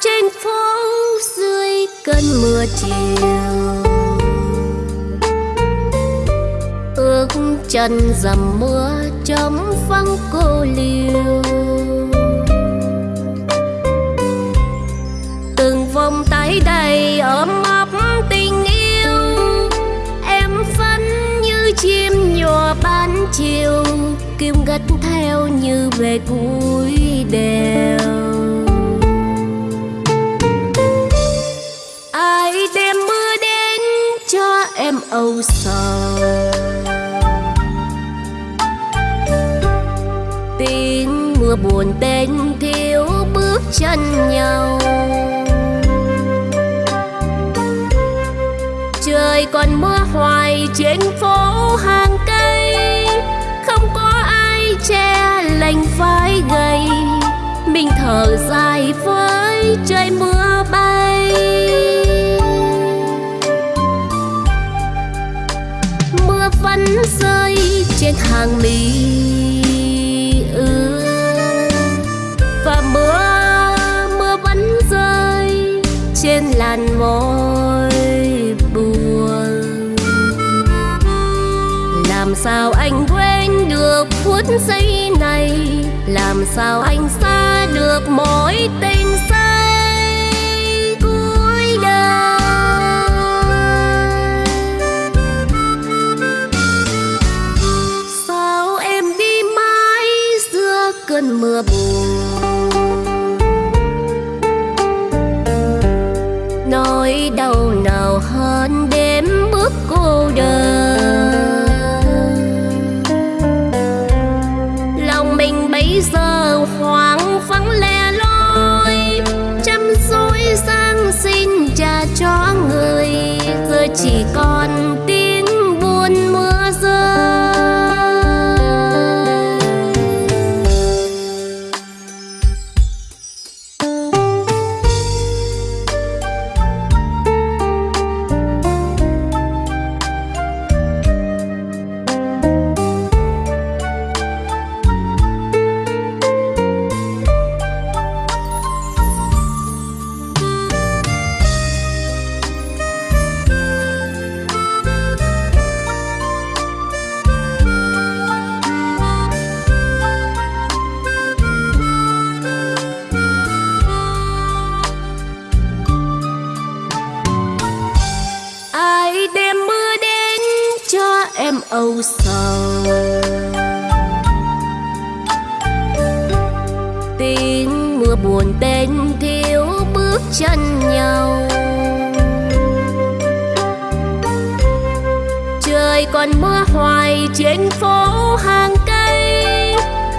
Trên phố dưới cơn mưa chiều. Ước chân dầm mưa chấm vắng cô liêu từng vòng tay đầy ấm áp tình yêu, em vẫn như chim nhỏ ban chiều, kim gật theo như về cuối đèo. Em âu sầu. Tiếng mưa buồn tên thiếu bước chân nhau. Trời còn mưa hoài trên phố hàng cây. Không có ai che lành vai gầy. Mình thở dài với trời mưa vẫn rơi trên hàng mi ướt và mưa mưa vẫn rơi trên làn môi buồn. Làm sao anh quên được phút giây này? Làm sao anh xa được cơn mưa buồn nỗi đau nào hơn đêm bước cô đơn. Lòng mình bây giờ hoang vắng lẻ loi, chăm dối sang xin trả cho người giờ chỉ còn mưa buồn tên thiếu bước chân nhau. Trời còn mưa hoài trên phố hàng cây,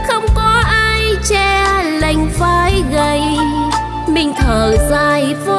không có ai che lành vai gầy. Mình thở dài vô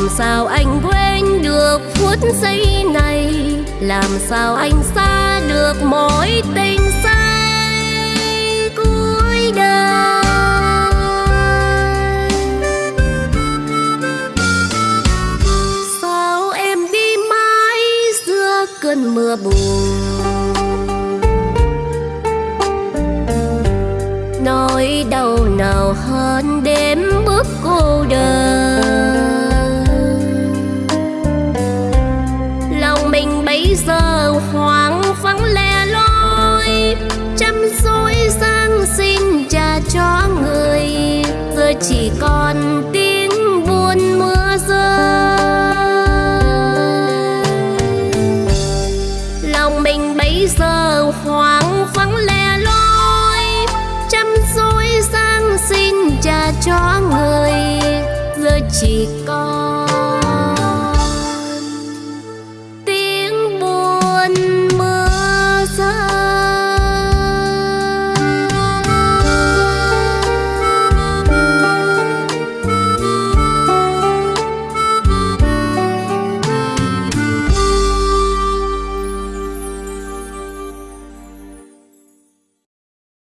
làm sao anh quên được phút giây này? Làm sao anh xa được mối tình say cuối đời? Sao em đi mãi giữa cơn mưa buồn? Nỗi đau nào hơn đêm bước cô đơn? Giờ chỉ còn tiếng buồn mưa rơi. Lòng mình bây giờ hoang vắng lẻ loi, chăm dối sang xin trả cho người, giờ chỉ còn